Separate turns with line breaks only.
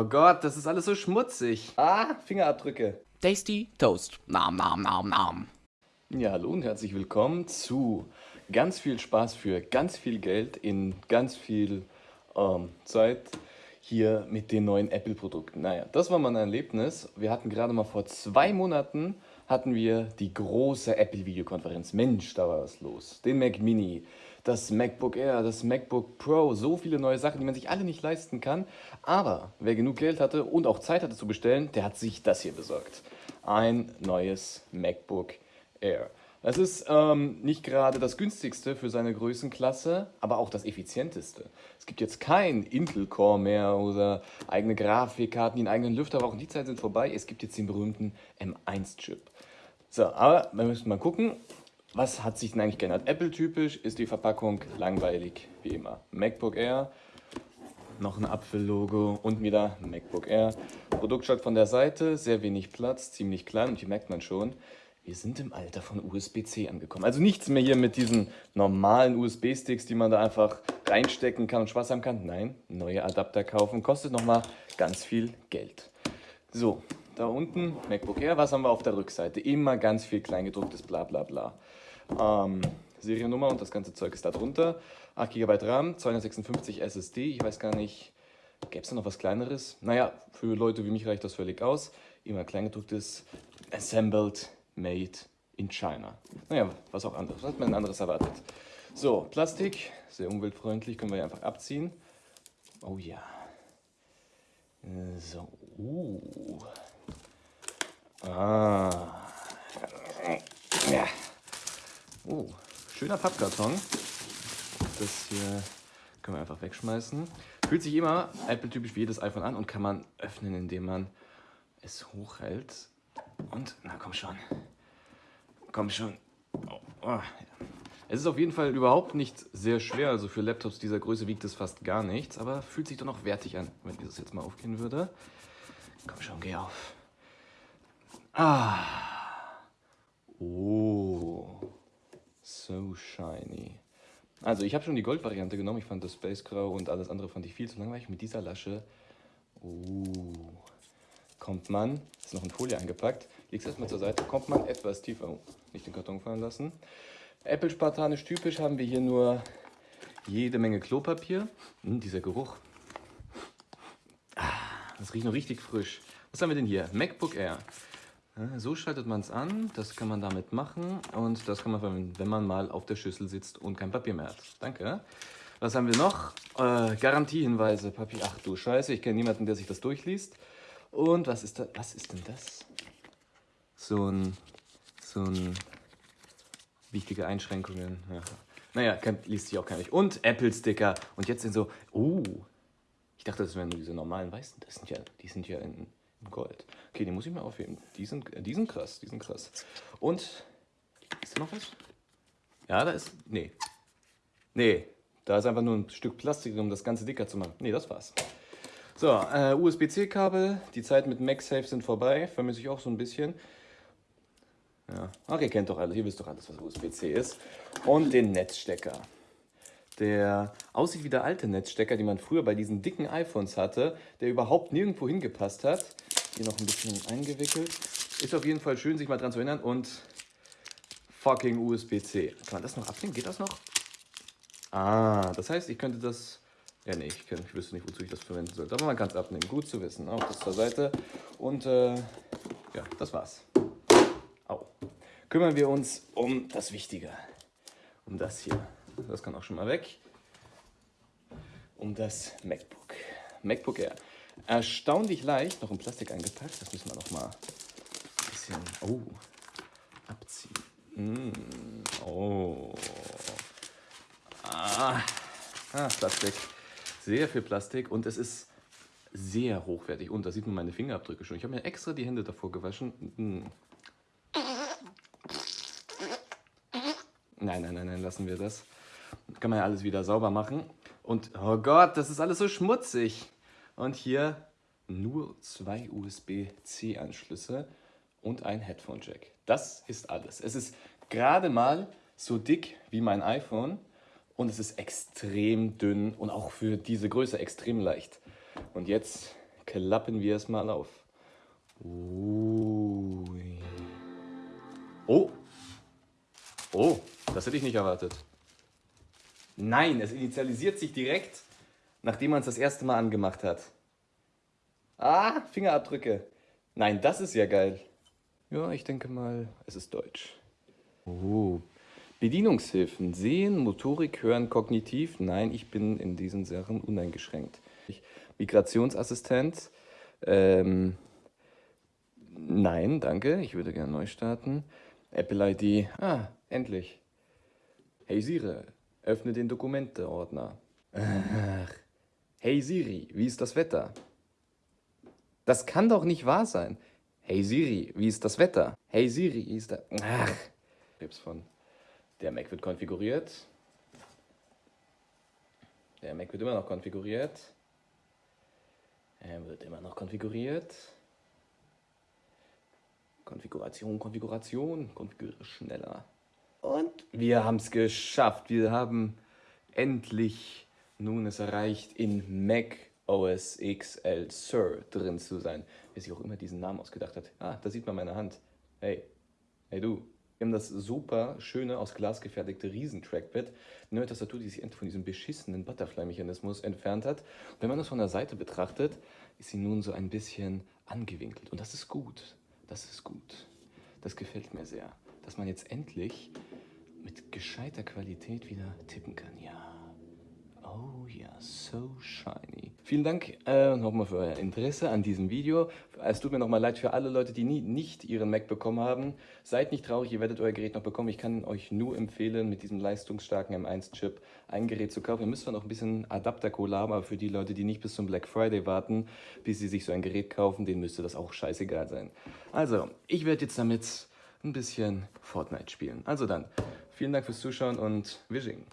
Oh Gott, das ist alles so schmutzig. Ah, Fingerabdrücke.
Tasty Toast. Nam, nam, nam, nam.
Ja, hallo und herzlich willkommen zu ganz viel Spaß für ganz viel Geld in ganz viel ähm, Zeit hier mit den neuen Apple-Produkten. Naja, das war mal ein Erlebnis. Wir hatten gerade mal vor zwei Monaten hatten wir die große Apple-Videokonferenz. Mensch, da war was los. Den Mac Mini, das MacBook Air, das MacBook Pro, so viele neue Sachen, die man sich alle nicht leisten kann. Aber wer genug Geld hatte und auch Zeit hatte zu bestellen, der hat sich das hier besorgt. Ein neues MacBook Air. Das ist ähm, nicht gerade das günstigste für seine Größenklasse, aber auch das effizienteste. Es gibt jetzt kein Intel-Core mehr oder eigene Grafikkarten, die einen eigenen Lüfter brauchen. Die Zeiten sind vorbei. Es gibt jetzt den berühmten M1-Chip. So, aber wir müssen mal gucken, was hat sich denn eigentlich geändert? Apple-typisch ist die Verpackung langweilig, wie immer. MacBook Air, noch ein Apfel-Logo und wieder MacBook Air. Produktstart von der Seite, sehr wenig Platz, ziemlich klein und hier merkt man schon, wir sind im Alter von USB-C angekommen. Also nichts mehr hier mit diesen normalen USB-Sticks, die man da einfach reinstecken kann und Spaß haben kann. Nein, neue Adapter kaufen kostet nochmal ganz viel Geld. So, da unten MacBook Air. Was haben wir auf der Rückseite? Immer ganz viel kleingedrucktes bla bla bla. Ähm, Seriennummer und das ganze Zeug ist da drunter. 8 GB RAM, 256 SSD. Ich weiß gar nicht, gäbe es da noch was kleineres? Naja, für Leute wie mich reicht das völlig aus. Immer kleingedrucktes Assembled Made in China. Naja, was auch anderes. Was hat man anderes erwartet? So, Plastik, sehr umweltfreundlich, können wir einfach abziehen. Oh ja. So, uh. Ah. Ja. Oh, schöner Pappkarton. Das hier können wir einfach wegschmeißen. Fühlt sich immer Apple-typisch wie jedes iPhone an und kann man öffnen, indem man es hochhält. Und, na komm schon. Komm schon. Oh, oh. Es ist auf jeden Fall überhaupt nicht sehr schwer. Also für Laptops dieser Größe wiegt es fast gar nichts. Aber fühlt sich doch noch wertig an, wenn dieses jetzt mal aufgehen würde. Komm schon, geh auf. Ah. Oh. So shiny. Also ich habe schon die Gold-Variante genommen. Ich fand das Space Grau und alles andere fand ich viel zu langweilig. Mit dieser Lasche oh, kommt man, ist noch in Folie eingepackt, legst erstmal zur Seite, kommt man etwas tiefer, oh, nicht den Karton fallen lassen. Apple spartanisch typisch haben wir hier nur jede Menge Klopapier. Hm, dieser Geruch. Ah, das riecht noch richtig frisch. Was haben wir denn hier? MacBook Air. So schaltet man es an, das kann man damit machen und das kann man verwenden, wenn man mal auf der Schüssel sitzt und kein Papier mehr hat. Danke. Was haben wir noch? Äh, Garantiehinweise, Papier. Ach du Scheiße, ich kenne niemanden, der sich das durchliest. Und was ist, da, was ist denn das? So ein, so ein wichtige Einschränkungen. Ja. Naja, kann, liest sich auch keiner. Und Apple-Sticker. Und jetzt sind so, oh, ich dachte, das wären nur diese normalen Weißen. Das sind ja, die sind ja in, Gold. Okay, die muss ich mal aufheben. Die sind, äh, die sind krass, die sind krass. Und, ist da noch was? Ja, da ist, nee. Nee, da ist einfach nur ein Stück Plastik, um das Ganze dicker zu machen. Nee, das war's. So, äh, USB-C-Kabel. Die Zeit mit MagSafe sind vorbei. Vermisse ich auch so ein bisschen. Ja, ach, ihr kennt doch alles. Ihr wisst doch alles, was USB-C ist. Und den Netzstecker der aussieht wie der alte Netzstecker, den man früher bei diesen dicken iPhones hatte, der überhaupt nirgendwo hingepasst hat. Hier noch ein bisschen eingewickelt. Ist auf jeden Fall schön, sich mal dran zu erinnern. Und fucking USB-C. Kann man das noch abnehmen? Geht das noch? Ah, das heißt, ich könnte das... Ja, nee, ich, kann, ich wüsste nicht, wozu ich das verwenden sollte. Aber man kann es abnehmen. Gut zu wissen. Auch das zur Seite. Und äh, ja, das war's. Au. Kümmern wir uns um das Wichtige. Um das hier. Das kann auch schon mal weg. Um das MacBook. MacBook Air. Erstaunlich leicht, noch in Plastik eingepackt. Das müssen wir noch mal ein bisschen oh, abziehen. Mm, oh. Ah. ah, Plastik. Sehr viel Plastik und es ist sehr hochwertig. Und da sieht man meine Fingerabdrücke schon. Ich habe mir extra die Hände davor gewaschen. Mm. Nein, nein, nein, nein, lassen wir das. Kann man ja alles wieder sauber machen. Und, oh Gott, das ist alles so schmutzig. Und hier nur zwei USB-C-Anschlüsse und ein Headphone-Jack. Das ist alles. Es ist gerade mal so dick wie mein iPhone und es ist extrem dünn und auch für diese Größe extrem leicht. Und jetzt klappen wir es mal auf. Ui. Oh. Oh, das hätte ich nicht erwartet. Nein, es initialisiert sich direkt, nachdem man es das erste Mal angemacht hat. Ah, Fingerabdrücke. Nein, das ist ja geil. Ja, ich denke mal, es ist Deutsch. Oh, Bedienungshilfen. Sehen, Motorik, Hören, Kognitiv. Nein, ich bin in diesen Sachen uneingeschränkt. Migrationsassistent. Ähm, nein, danke. Ich würde gerne neu starten. Apple ID. Ah, endlich. Hey Siri, öffne den Dokumente-Ordner. Hey Siri, wie ist das Wetter? Das kann doch nicht wahr sein. Hey Siri, wie ist das Wetter? Hey Siri, wie ist das... Ach. Von. Der Mac wird konfiguriert. Der Mac wird immer noch konfiguriert. Er wird immer noch konfiguriert. Konfiguration, Konfiguration, konfiguriere schneller. Und wir haben es geschafft. Wir haben endlich nun es erreicht, in Mac OS XL Sir drin zu sein. Wer sich auch immer diesen Namen ausgedacht hat. Ah, da sieht man meine Hand. Hey, hey du. Wir haben das super schöne, aus Glas gefertigte Riesen-Trackpad. Eine Tastatur, die sich endlich von diesem beschissenen Butterfly-Mechanismus entfernt hat. Wenn man das von der Seite betrachtet, ist sie nun so ein bisschen angewinkelt. Und das ist gut. Das ist gut. Das gefällt mir sehr. Dass man jetzt endlich mit gescheiter Qualität wieder tippen kann. Ja. Oh ja, so shiny. Vielen Dank äh, nochmal für euer Interesse an diesem Video. Es tut mir nochmal leid für alle Leute, die nie, nicht ihren Mac bekommen haben. Seid nicht traurig, ihr werdet euer Gerät noch bekommen. Ich kann euch nur empfehlen, mit diesem leistungsstarken M1-Chip ein Gerät zu kaufen. Ihr müsst zwar noch ein bisschen Adapterkohle haben, aber für die Leute, die nicht bis zum Black Friday warten, bis sie sich so ein Gerät kaufen, denen müsste das auch scheißegal sein. Also, ich werde jetzt damit ein bisschen Fortnite spielen. Also dann, vielen Dank fürs Zuschauen und Wishing.